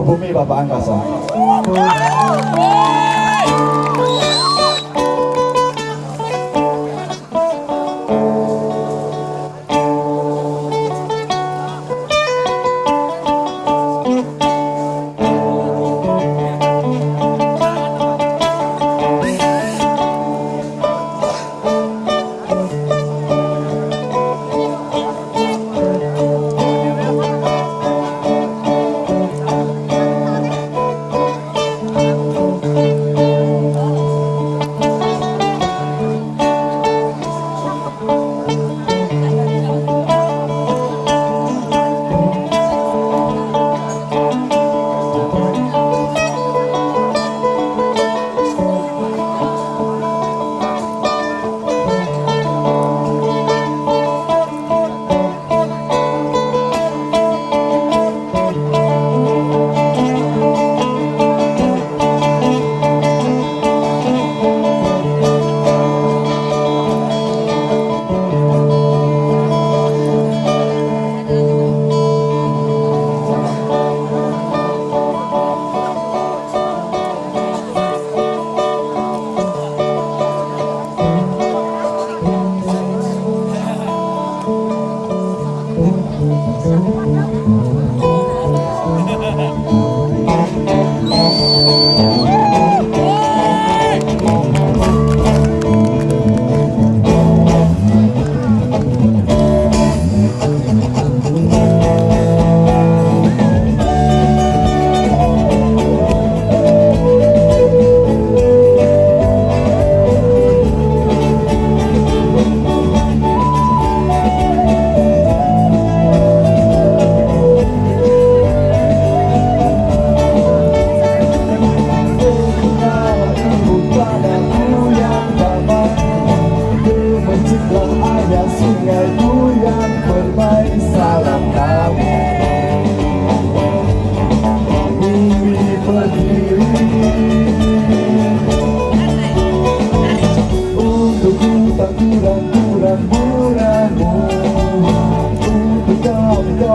pribumi Bapak Angkasa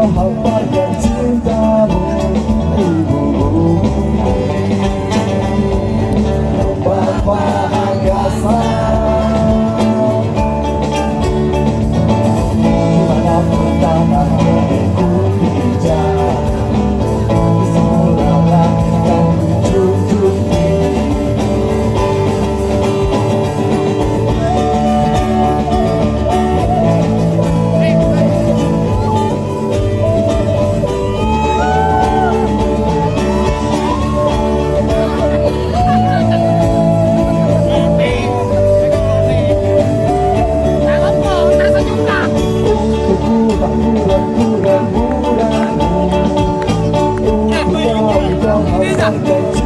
rapaz something.